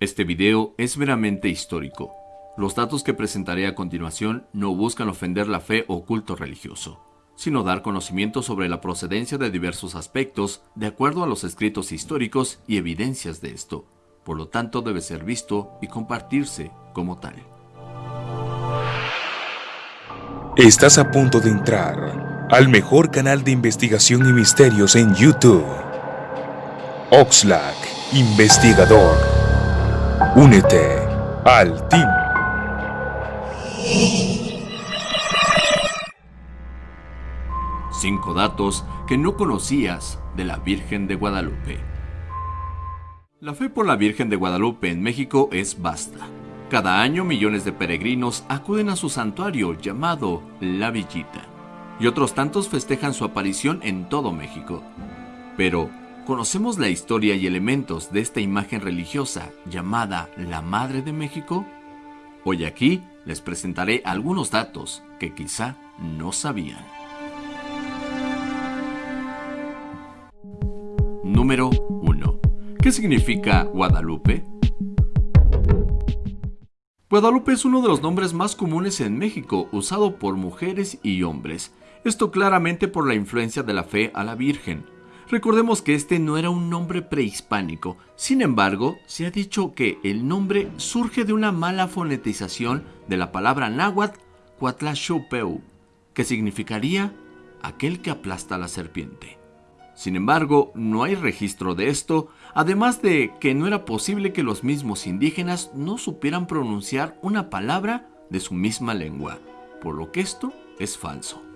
Este video es meramente histórico. Los datos que presentaré a continuación no buscan ofender la fe o culto religioso, sino dar conocimiento sobre la procedencia de diversos aspectos de acuerdo a los escritos históricos y evidencias de esto. Por lo tanto, debe ser visto y compartirse como tal. Estás a punto de entrar al mejor canal de investigación y misterios en YouTube. Oxlack, investigador. Únete al team. Cinco datos que no conocías de la Virgen de Guadalupe. La fe por la Virgen de Guadalupe en México es vasta. Cada año millones de peregrinos acuden a su santuario llamado La Villita, y otros tantos festejan su aparición en todo México. Pero, ¿conocemos la historia y elementos de esta imagen religiosa llamada la Madre de México? Hoy aquí les presentaré algunos datos que quizá no sabían. Número 1. ¿Qué significa Guadalupe? Guadalupe es uno de los nombres más comunes en México, usado por mujeres y hombres. Esto claramente por la influencia de la fe a la Virgen. Recordemos que este no era un nombre prehispánico, sin embargo, se ha dicho que el nombre surge de una mala fonetización de la palabra náhuatl Cuatlachupeu, que significaría aquel que aplasta a la serpiente. Sin embargo, no hay registro de esto, además de que no era posible que los mismos indígenas no supieran pronunciar una palabra de su misma lengua, por lo que esto es falso.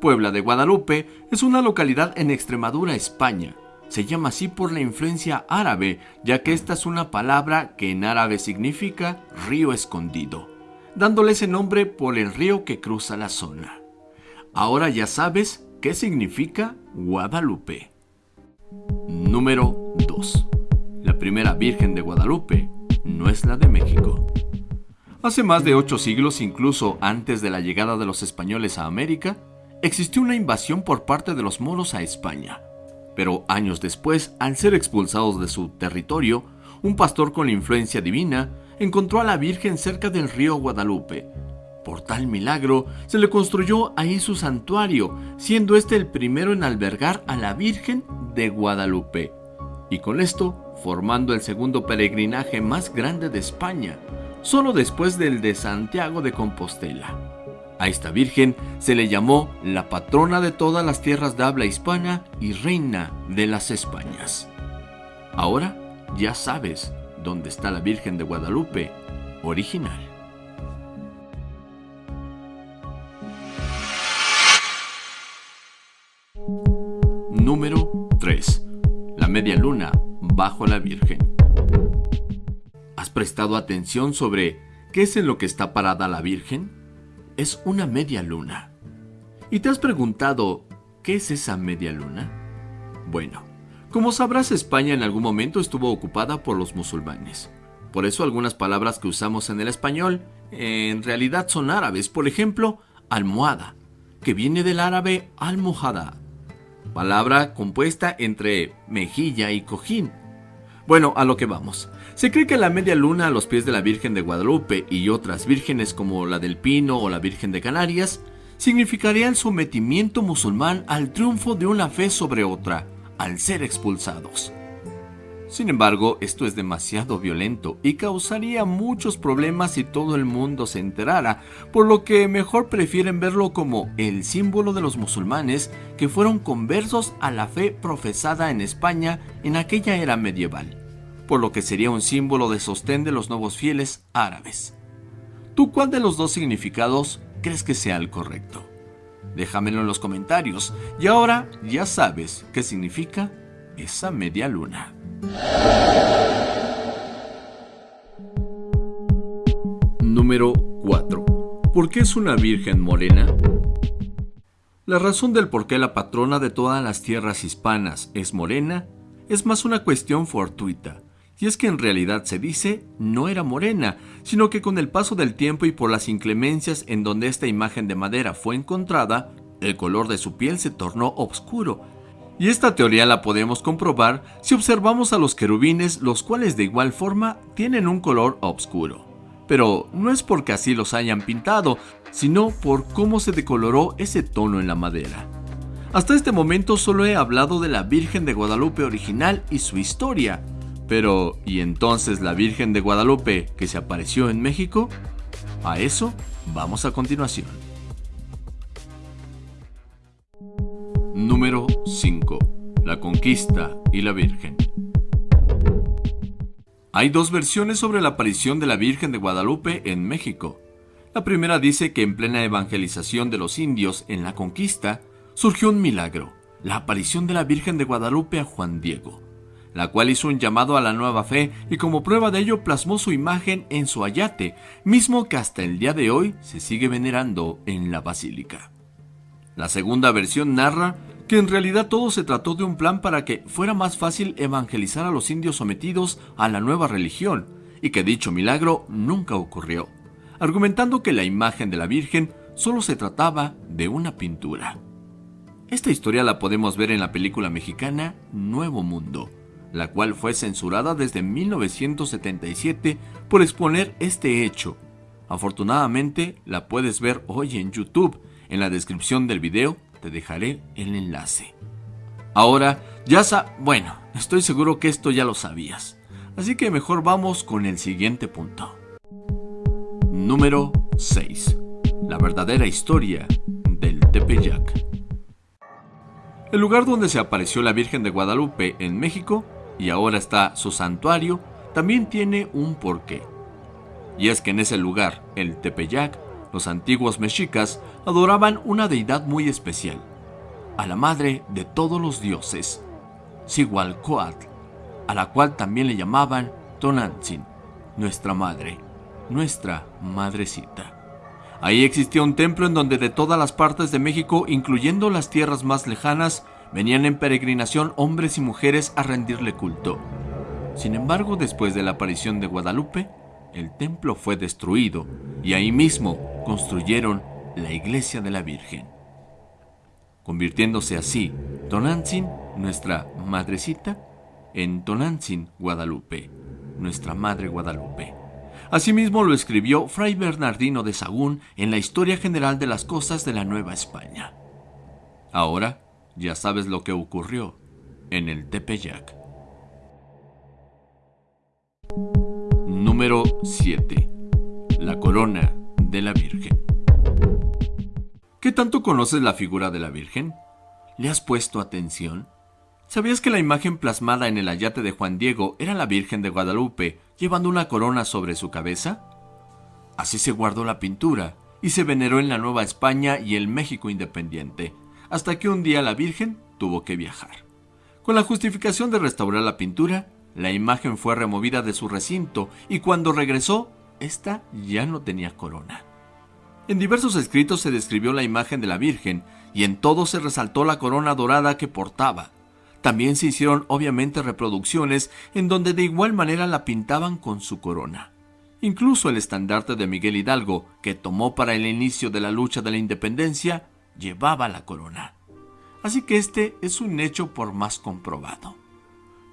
Puebla de Guadalupe es una localidad en Extremadura, España. Se llama así por la influencia árabe, ya que esta es una palabra que en árabe significa río escondido, dándole ese nombre por el río que cruza la zona. Ahora ya sabes ¿Qué significa Guadalupe? Número 2. La primera Virgen de Guadalupe no es la de México. Hace más de ocho siglos, incluso antes de la llegada de los españoles a América, existió una invasión por parte de los moros a España. Pero años después, al ser expulsados de su territorio, un pastor con influencia divina encontró a la Virgen cerca del río Guadalupe, por tal milagro, se le construyó ahí su santuario, siendo este el primero en albergar a la Virgen de Guadalupe. Y con esto, formando el segundo peregrinaje más grande de España, solo después del de Santiago de Compostela. A esta Virgen se le llamó la patrona de todas las tierras de habla hispana y reina de las Españas. Ahora ya sabes dónde está la Virgen de Guadalupe original. Número 3. La media luna bajo la Virgen. ¿Has prestado atención sobre qué es en lo que está parada la Virgen? Es una media luna. ¿Y te has preguntado qué es esa media luna? Bueno, como sabrás, España en algún momento estuvo ocupada por los musulmanes. Por eso algunas palabras que usamos en el español en realidad son árabes. Por ejemplo, almohada, que viene del árabe almohada, palabra compuesta entre mejilla y cojín. Bueno, a lo que vamos. Se cree que la media luna a los pies de la Virgen de Guadalupe y otras vírgenes como la del Pino o la Virgen de Canarias significaría el sometimiento musulmán al triunfo de una fe sobre otra, al ser expulsados. Sin embargo, esto es demasiado violento y causaría muchos problemas si todo el mundo se enterara, por lo que mejor prefieren verlo como el símbolo de los musulmanes que fueron conversos a la fe profesada en España en aquella era medieval, por lo que sería un símbolo de sostén de los nuevos fieles árabes. ¿Tú cuál de los dos significados crees que sea el correcto? Déjamelo en los comentarios y ahora ya sabes qué significa esa media luna. Número 4. ¿Por qué es una virgen morena? La razón del por qué la patrona de todas las tierras hispanas es morena es más una cuestión fortuita, y es que en realidad se dice no era morena, sino que con el paso del tiempo y por las inclemencias en donde esta imagen de madera fue encontrada, el color de su piel se tornó oscuro Y esta teoría la podemos comprobar si observamos a los querubines, los cuales de igual forma tienen un color oscuro. Pero no es porque así los hayan pintado, sino por cómo se decoloró ese tono en la madera. Hasta este momento solo he hablado de la Virgen de Guadalupe original y su historia. Pero, ¿y entonces la Virgen de Guadalupe que se apareció en México? A eso vamos a continuación. Número 5. La conquista y la Virgen. Hay dos versiones sobre la aparición de la Virgen de Guadalupe en México. La primera dice que en plena evangelización de los indios en la conquista, surgió un milagro, la aparición de la Virgen de Guadalupe a Juan Diego, la cual hizo un llamado a la nueva fe y como prueba de ello plasmó su imagen en su ayate, mismo que hasta el día de hoy se sigue venerando en la basílica. La segunda versión narra que en realidad todo se trató de un plan para que fuera más fácil evangelizar a los indios sometidos a la nueva religión, y que dicho milagro nunca ocurrió, argumentando que la imagen de la Virgen solo se trataba de una pintura. Esta historia la podemos ver en la película mexicana Nuevo Mundo, la cual fue censurada desde 1977 por exponer este hecho. Afortunadamente la puedes ver hoy en YouTube. En la descripción del video te dejaré el enlace. Ahora, ya sa... Bueno, estoy seguro que esto ya lo sabías. Así que mejor vamos con el siguiente punto. Número 6. La verdadera historia del Tepeyac. El lugar donde se apareció la Virgen de Guadalupe en México y ahora está su santuario también tiene un porqué. Y es que en ese lugar, el Tepeyac, los antiguos mexicas adoraban una deidad muy especial, a la madre de todos los dioses, Sigualcoatl, a la cual también le llamaban Tonantzin, nuestra madre, nuestra madrecita. Ahí existía un templo en donde de todas las partes de México, incluyendo las tierras más lejanas, venían en peregrinación hombres y mujeres a rendirle culto. Sin embargo, después de la aparición de Guadalupe, el templo fue destruido y ahí mismo construyeron la iglesia de la Virgen, convirtiéndose así Tonantzin, nuestra madrecita, en Tonantzin, Guadalupe, nuestra madre Guadalupe. Asimismo lo escribió Fray Bernardino de Sagún en la Historia General de las Cosas de la Nueva España. Ahora ya sabes lo que ocurrió en el Tepeyac. Número 7. La corona de la Virgen. ¿Qué tanto conoces la figura de la Virgen? ¿Le has puesto atención? ¿Sabías que la imagen plasmada en el ayate de Juan Diego era la Virgen de Guadalupe llevando una corona sobre su cabeza? Así se guardó la pintura y se veneró en la Nueva España y el México independiente, hasta que un día la Virgen tuvo que viajar. Con la justificación de restaurar la pintura, la imagen fue removida de su recinto y cuando regresó, esta ya no tenía corona. En diversos escritos se describió la imagen de la Virgen y en todo se resaltó la corona dorada que portaba, también se hicieron obviamente reproducciones en donde de igual manera la pintaban con su corona. Incluso el estandarte de Miguel Hidalgo, que tomó para el inicio de la lucha de la independencia, llevaba la corona. Así que este es un hecho por más comprobado.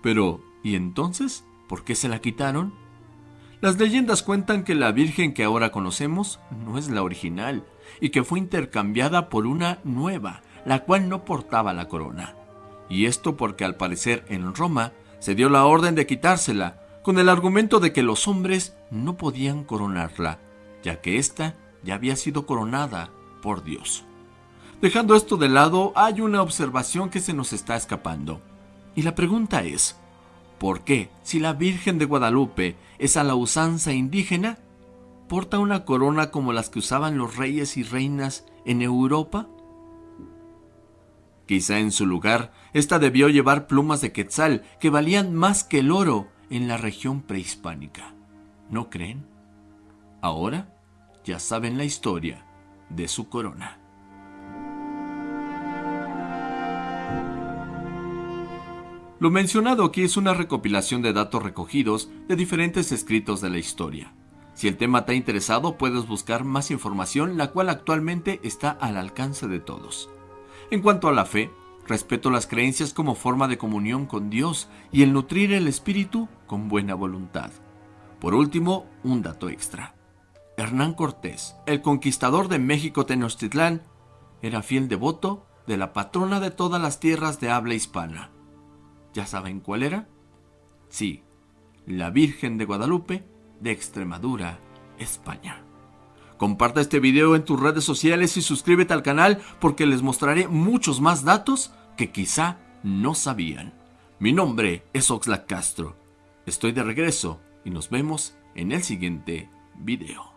Pero, ¿y entonces? ¿Por qué se la quitaron? Las leyendas cuentan que la Virgen que ahora conocemos no es la original y que fue intercambiada por una nueva, la cual no portaba la corona y esto porque al parecer en Roma se dio la orden de quitársela, con el argumento de que los hombres no podían coronarla, ya que ésta ya había sido coronada por Dios. Dejando esto de lado, hay una observación que se nos está escapando. Y la pregunta es, ¿por qué, si la Virgen de Guadalupe es a la usanza indígena, porta una corona como las que usaban los reyes y reinas en Europa? Quizá en su lugar, ésta debió llevar plumas de quetzal que valían más que el oro en la región prehispánica. ¿No creen? Ahora ya saben la historia de su corona. Lo mencionado aquí es una recopilación de datos recogidos de diferentes escritos de la historia. Si el tema te ha interesado, puedes buscar más información, la cual actualmente está al alcance de todos. En cuanto a la fe, Respeto las creencias como forma de comunión con Dios y el nutrir el espíritu con buena voluntad. Por último, un dato extra. Hernán Cortés, el conquistador de México Tenochtitlán, era fiel devoto de la patrona de todas las tierras de habla hispana. ¿Ya saben cuál era? Sí, la Virgen de Guadalupe de Extremadura, España. Comparte este video en tus redes sociales y suscríbete al canal porque les mostraré muchos más datos que quizá no sabían. Mi nombre es Oxlack Castro. Estoy de regreso y nos vemos en el siguiente video.